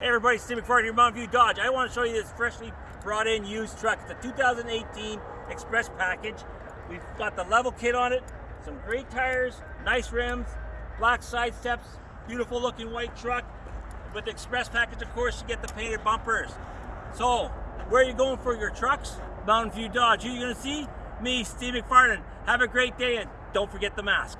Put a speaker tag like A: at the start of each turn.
A: Hey everybody, Steve McFarland here, Mountain View Dodge. I want to show you this freshly brought in used truck. It's a 2018 Express package. We've got the level kit on it, some great tires, nice rims, black side steps, beautiful looking white truck. With the Express package, of course, you get the painted bumpers. So, where are you going for your trucks? Mountain View Dodge. Who are you going to see? Me, Steve McFarland. Have a great day and don't forget the mask.